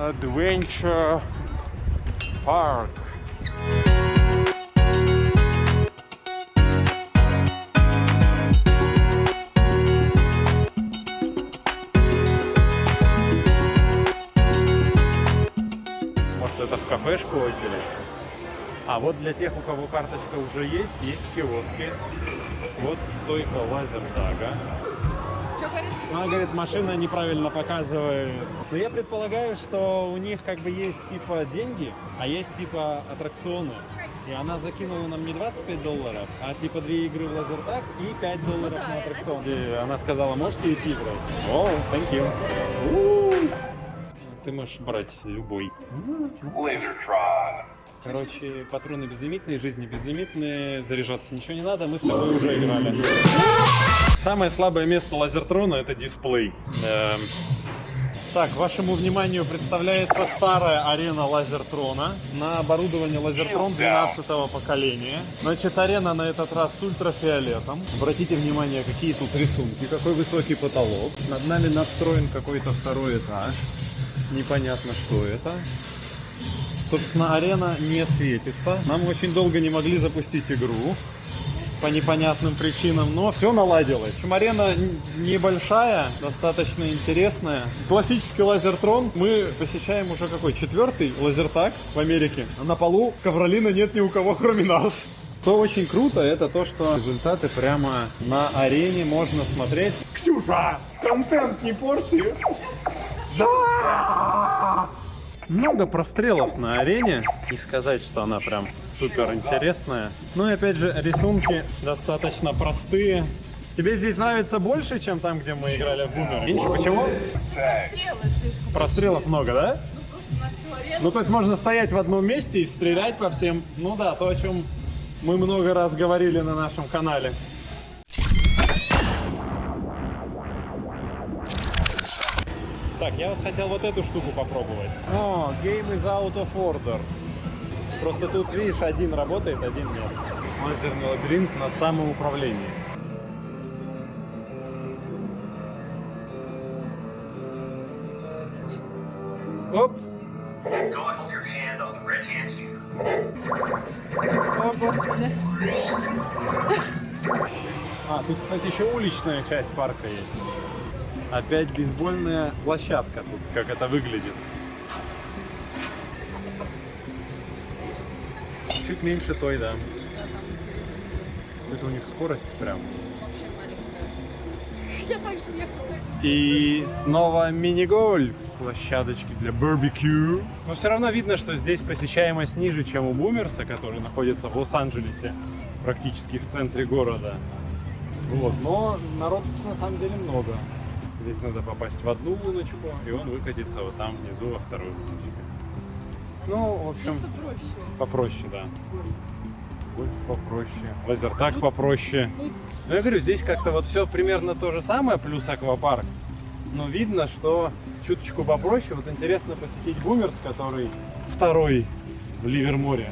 Adventure Park. Может это в кафешку очередь? А вот для тех, у кого карточка уже есть, есть киоски. Вот стойка лазертага. Что говорит? Она говорит, машина неправильно показывает. Но я предполагаю, что у них как бы есть типа деньги, а есть типа аттракционы. И она закинула нам не 25 долларов, а типа две игры в лазертаг и 5 долларов да, на аттракцион. И она сказала, можете идти играть? О, thank you. Ты можешь брать любой. Lasertron. Короче, патроны безлимитные, жизни безлимитные, заряжаться ничего не надо, мы с тобой уже играли. Самое слабое место лазертрона это дисплей. Эм, Так, вашему вниманию представляется старая арена лазертрона на оборудование лазертрон 12 поколения. Значит, арена на этот раз с ультрафиолетом. Обратите внимание, какие тут рисунки, какой высокий потолок. Над нами надстроен какой-то второй этаж. Непонятно, что это. Собственно, арена не светится. Нам очень долго не могли запустить игру по непонятным причинам, но все наладилось. В общем, арена небольшая, достаточно интересная. Классический лазертрон мы посещаем уже какой? Четвертый лазертаг в Америке. На полу ковролина нет ни у кого, кроме нас. Что очень круто, это то, что результаты прямо на арене можно смотреть. Ксюша, контент не порти! Да! Много прострелов на арене. Не сказать, что она прям супер интересная. Ну и опять же, рисунки достаточно простые. Тебе здесь нравится больше, чем там, где мы играли в бумер? Меньше почему? Прострелов много, да? Ну, то есть можно стоять в одном месте и стрелять по всем. Ну да, то, о чем мы много раз говорили на нашем канале. Так, я вот хотел вот эту штуку попробовать. О, game is out of order. Просто тут, видишь, один работает, один нет. Лазерный лабиринт на самоуправлении. Оп. О, господи. А, тут, кстати, еще уличная часть парка есть. Опять бейсбольная площадка тут, как это выглядит. Чуть меньше той, да. Это у них скорость прям. И снова мини-гольф. Площадочки для барбекю. Но все равно видно, что здесь посещаемость ниже, чем у Бумерса, который находится в Лос-Анджелесе, практически в центре города. Вот. Но народ на самом деле много. Здесь надо попасть в одну луночку, и он выкатится вот там внизу во вторую луночку. Ну, в Здесь общем, попроще. попроще, да. Гольф попроще, лазертаг попроще. Ну, я говорю, здесь как-то вот все примерно то же самое, плюс аквапарк. Но видно, что чуточку попроще. Вот интересно посетить Бумерс, который второй в Ливерморе.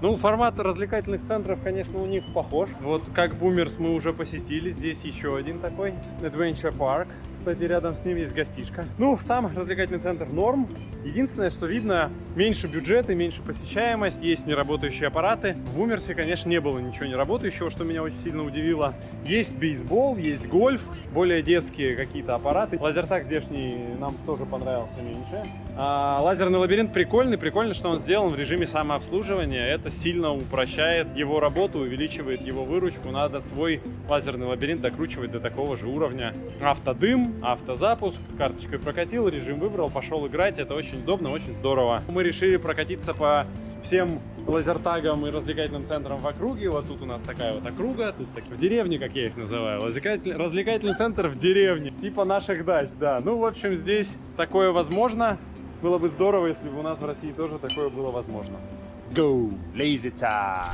Ну, формат развлекательных центров, конечно, у них похож. Вот как Бумерс мы уже посетили, здесь еще один такой, Adventure Park. Кстати, рядом с ним есть гостишка. Ну, сам развлекательный центр норм. Единственное, что видно, меньше бюджет и меньше посещаемость, есть неработающие аппараты. В Бумерсе, конечно, не было ничего не работающего, что меня очень сильно удивило. Есть бейсбол, есть гольф, более детские какие-то аппараты. Лазертаг здешний нам тоже понравился меньше. А, лазерный лабиринт прикольный, прикольно, что он сделан в режиме самообслуживания. Это сильно упрощает его работу, увеличивает его выручку. Надо свой лазерный лабиринт докручивать до такого же уровня. Автодым, автозапуск, карточкой прокатил, режим выбрал, пошел играть. Это очень удобно, очень здорово. Мы решили прокатиться по всем лазертагам и развлекательным центрам в округе. Вот тут у нас такая вот округа, тут так, в деревне, как я их называю. Развлекатель- развлекательный центр в деревне, типа наших дач, да. Ну, в общем, здесь такое возможно. Было бы здорово, если бы у нас в России тоже такое было возможно. Go! Lazy time!